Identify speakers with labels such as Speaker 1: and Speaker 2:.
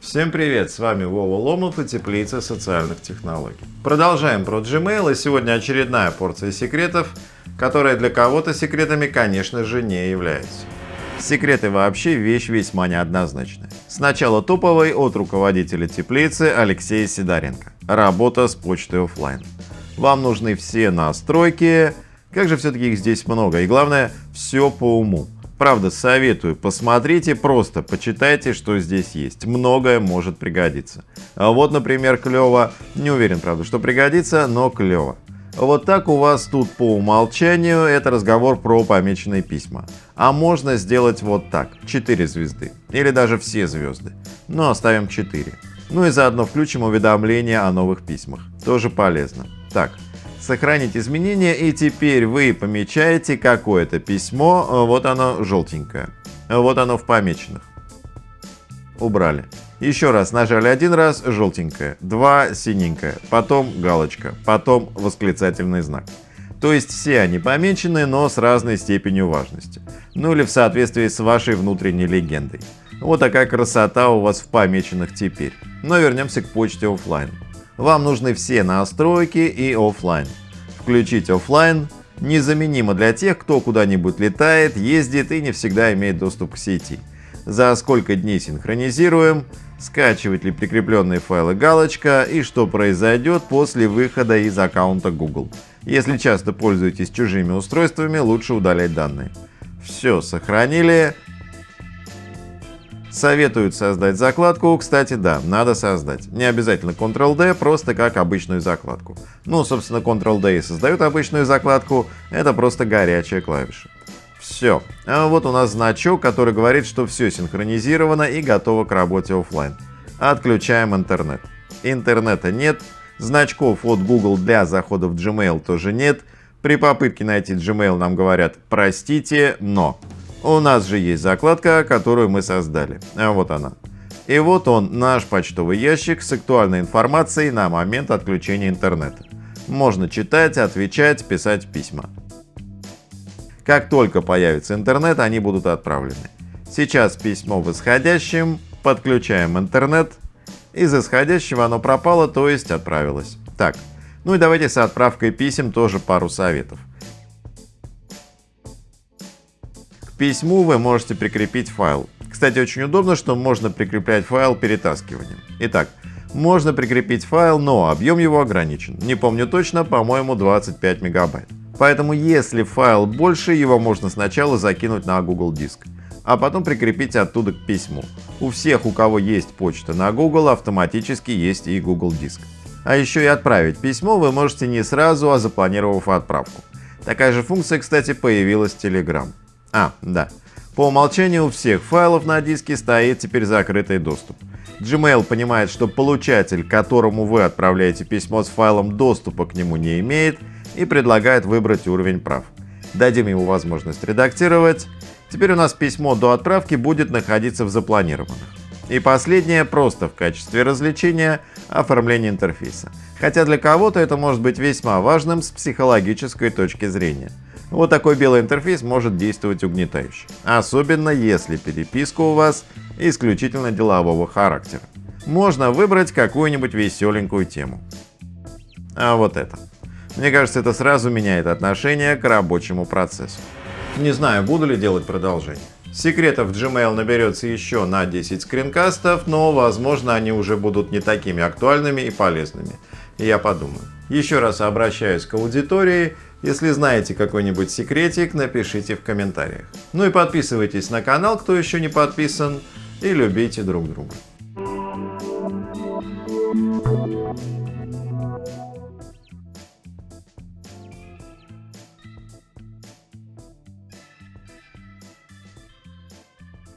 Speaker 1: Всем привет, с вами Вова Ломов и Теплица социальных технологий. Продолжаем про Gmail и сегодня очередная порция секретов, которая для кого-то секретами, конечно же, не является. Секреты вообще вещь весьма неоднозначная. Сначала топовый от руководителя теплицы Алексея Сидоренко. Работа с почтой офлайн. Вам нужны все настройки, как же все-таки их здесь много, и главное, все по уму. Правда, советую, посмотрите, просто почитайте, что здесь есть. Многое может пригодиться. А вот, например, клево. Не уверен, правда, что пригодится, но клево. Вот так у вас тут по умолчанию это разговор про помеченные письма. А можно сделать вот так, 4 звезды. Или даже все звезды. Но оставим 4. Ну и заодно включим уведомления о новых письмах. Тоже полезно. Так, сохранить изменения и теперь вы помечаете какое-то письмо, э, вот оно желтенькое, вот оно в помеченных. Убрали. Еще раз нажали один раз желтенькое, два синенькое, потом галочка, потом восклицательный знак. То есть все они помечены, но с разной степенью важности. Ну или в соответствии с вашей внутренней легендой. Вот такая красота у вас в помеченных теперь. Но вернемся к почте офлайн. Вам нужны все настройки и офлайн. Включить офлайн незаменимо для тех, кто куда-нибудь летает, ездит и не всегда имеет доступ к сети. За сколько дней синхронизируем, скачивать ли прикрепленные файлы галочка и что произойдет после выхода из аккаунта Google. Если часто пользуетесь чужими устройствами, лучше удалять данные. Все, сохранили, Советуют создать закладку, кстати, да, надо создать. Не обязательно Ctrl-D, просто как обычную закладку. Ну, собственно, Ctrl-D и создают обычную закладку, это просто горячая клавиша. Все. А вот у нас значок, который говорит, что все синхронизировано и готово к работе офлайн. Отключаем интернет. Интернета нет, значков от Google для захода в Gmail тоже нет. При попытке найти Gmail нам говорят «простите, но». У нас же есть закладка, которую мы создали. А вот она. И вот он, наш почтовый ящик с актуальной информацией на момент отключения интернета. Можно читать, отвечать, писать письма. Как только появится интернет, они будут отправлены. Сейчас письмо в исходящем, подключаем интернет. Из исходящего оно пропало, то есть отправилось. Так, ну и давайте с отправкой писем тоже пару советов. Письму вы можете прикрепить файл. Кстати, очень удобно, что можно прикреплять файл перетаскиванием. Итак, можно прикрепить файл, но объем его ограничен. Не помню точно, по-моему 25 мегабайт. Поэтому если файл больше, его можно сначала закинуть на Google Диск, а потом прикрепить оттуда к письму. У всех, у кого есть почта на Google, автоматически есть и Google Диск. А еще и отправить письмо вы можете не сразу, а запланировав отправку. Такая же функция, кстати, появилась в Telegram. А, да. По умолчанию у всех файлов на диске стоит теперь закрытый доступ. Gmail понимает, что получатель, которому вы отправляете письмо с файлом, доступа к нему не имеет и предлагает выбрать уровень прав. Дадим ему возможность редактировать. Теперь у нас письмо до отправки будет находиться в запланированных. И последнее просто в качестве развлечения оформление интерфейса. Хотя для кого-то это может быть весьма важным с психологической точки зрения. Вот такой белый интерфейс может действовать угнетающе, особенно если переписка у вас исключительно делового характера. Можно выбрать какую-нибудь веселенькую тему. А вот это. Мне кажется, это сразу меняет отношение к рабочему процессу. Не знаю, буду ли делать продолжение. Секретов Gmail наберется еще на 10 скринкастов, но возможно они уже будут не такими актуальными и полезными. Я подумаю. Еще раз обращаюсь к аудитории если знаете какой-нибудь секретик, напишите в комментариях. Ну и подписывайтесь на канал, кто еще не подписан, и любите друг друга.